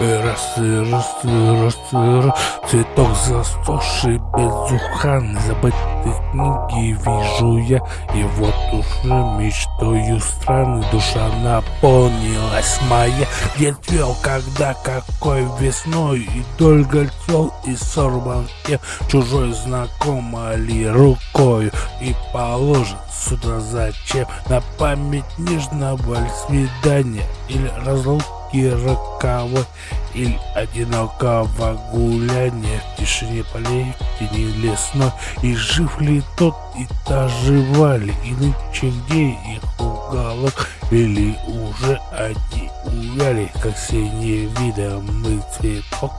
Раз раз раз раз. Цветок засохший безуханный Забытые книги вижу я. И вот уже мечтою страны Душа наполнилась моя. Где цвел, когда, какой весной. И только цвел и сорван кем Чужой знакомо ли рукою И положен сюда зачем? На память нежного свидания Или разлуки роковой Или одинокого гуляния В тишине полей, в тени лесной. И жив ли тот, и та жива ли И нынче где их уголок? Или уже одни увяли Как синий видомый цветок